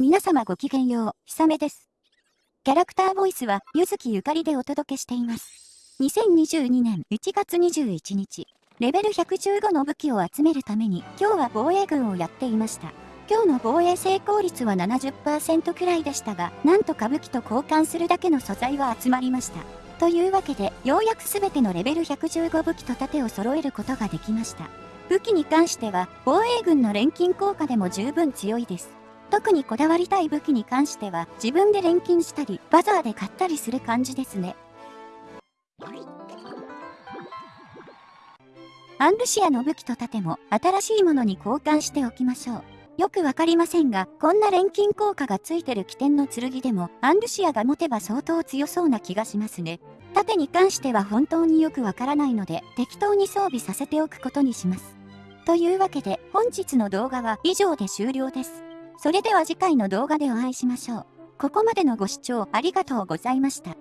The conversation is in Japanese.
皆様ごきげんよう、ひさめです。キャラクターボイスは、ゆずきゆかりでお届けしています。2022年1月21日、レベル115の武器を集めるために、今日は防衛軍をやっていました。今日の防衛成功率は70%くらいでしたが、なんとか武器と交換するだけの素材は集まりました。というわけで、ようやく全てのレベル115武器と盾を揃えることができました。武器に関しては、防衛軍の錬金効果でも十分強いです。特にこだわりたい武器に関しては、自分で錬金したり、バザーで買ったりする感じですね。アンルシアの武器と盾も新しいものに交換しておきましょう。よくわかりませんが、こんな錬金効果がついてる起点の剣でも、アンルシアが持てば相当強そうな気がしますね。盾に関しては本当によくわからないので、適当に装備させておくことにします。というわけで、本日の動画は以上で終了です。それでは次回の動画でお会いしましょう。ここまでのご視聴ありがとうございました。